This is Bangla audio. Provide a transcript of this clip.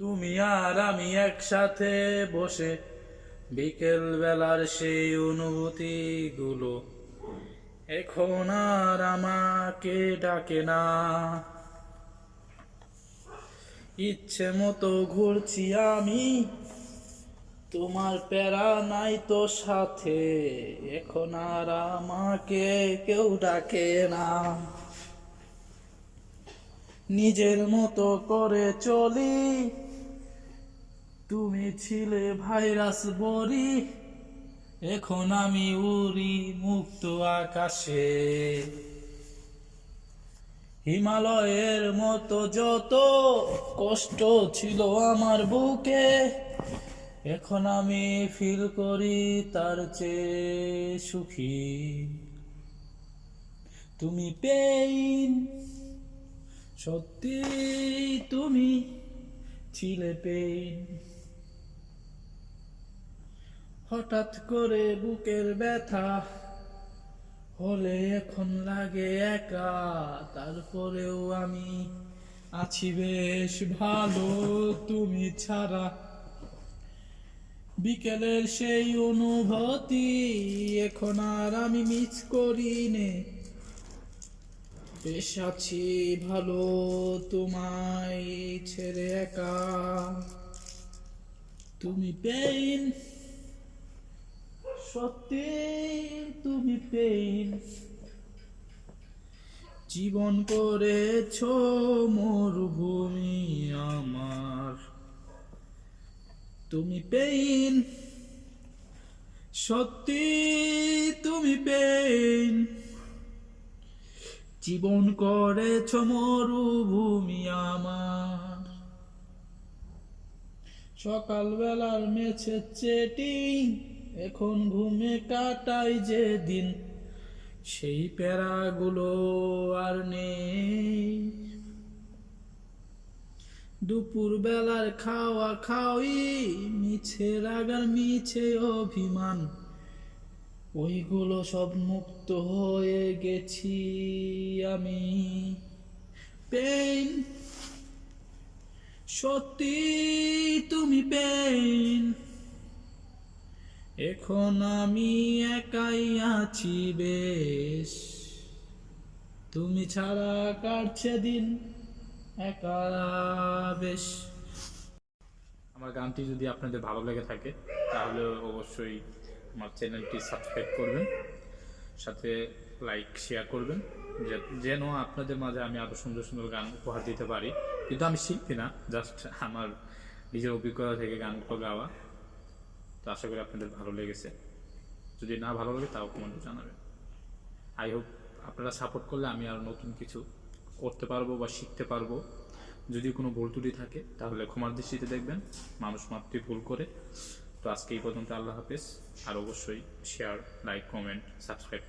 তুমি আর আমি একসাথে বসে বিকেল বেলার সেই অনুভূতি গুলো এখন আর আমাকে ডাকে না। ইচ্ছে মতো ঘুরছি আমি, তোমার প্যারা নাই তো সাথে, এখন আর আমাকে কেউ ডাকে না। নিজের মতো করে চলি তুমি ছিলে ভাইরাস বড়ি, এখন আমি উড়ি মুক্ত আকাশে। হিমালয়ের মতো যত কষ্ট ছিল আমার বুকে, এখন আমি ফিল করি তার চেয়ে সুখী। তুমি পেইন সত্যি তুমি ছিলে পেইন হঠাৎ করে বুকের ব্যথা হলে এখন লাগে একা। তারপরেও আমি আছি বেশ ভালো। তুমি ছাড়া বিকেলের সেই অনুভূতি এখন আর আমি মিস করি নে বেশ আছি ভালো, তোমায় ছেড়ে একা। তুমি পেইন সত্যি তুমি পেইন জীবন করেছ মরুভূমি আমার। তুমি পেইন সত্যি তুমি পেইন জীবন করেছ মরুভূমি আমার। সকালবেলার মেছে চেটিং এখন ঘুমে কাটাই যে দিন সেই প্যারাগুলো আর নেই। দুপুর বেলার খাওয়া খাওয়ি, মিছে রাগার মিছে অভিমান, ওইগুলো সব মুক্ত হয়ে গেছি আমি। পেন সত্যি তুমি পেইন এখন আমি একাই আছি, বেশ। তুমি ছাড়া কাটছে দিন একা, বেশ? আমার গানটি যদি আপনাদের ভালো লেগে থাকে, তাহলে অবশ্যই আমার চ্যানেলটি সাবস্ক্রাইব করবেন, সাথে লাইক, শেয়ার করবেন যেন আপনাদের মাঝে আমি আরও সুন্দর সুন্দর গান উপহার দিতে পারি। কিন্তু আমি শিল্পী না, জাস্ট আমার নিজের অভিজ্ঞতা থেকে গানগুলো গাওয়া। তো আশা করি আপনাদের ভালো লেগেছে। যদি না ভালো লাগে, তাও কমেন্টে জানাবেন। আই হোপ আপনারা সাপোর্ট করলে আমি আর নতুন কিছু করতে পারব বা শিখতে পারব। যদি কোনো ভুল ত্রুটি থাকে, তাহলে ক্ষমার দৃষ্টিতে দেখবেন। মানুষ মাত্রই ভুল করে। তো আজকে এই পর্যন্ত আল্লাহ হাফেজ। আর অবশ্যই শেয়ার লাইক কমেন্ট সাবস্ক্রাইব